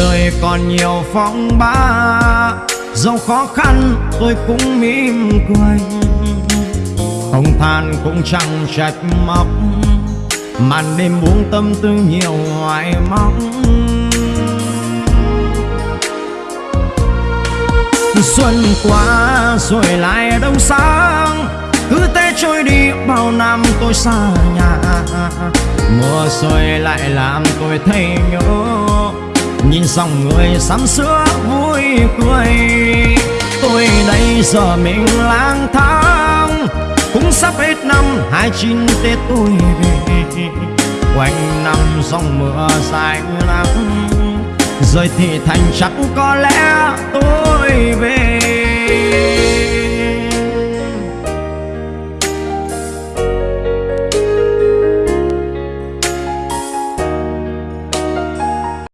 đời còn nhiều phong ba. Dẫu khó khăn tôi cũng mỉm cười. Không than cũng chẳng trách móc, màn đêm buông tâm tư nhiều hoài mong. Xuân qua rồi lại đông sáng cứ thế trôi đi bao năm tôi xa nhà. Mùa rồi lại làm tôi thấy nhớ nhìn dòng người sắm sữa vui cười. Tôi đây giờ mình lang thang, cũng sắp hết năm hai chín tết tôi về. Quanh năm dòng mưa dài nắng rồi thì thành chắc có lẽ tôi về.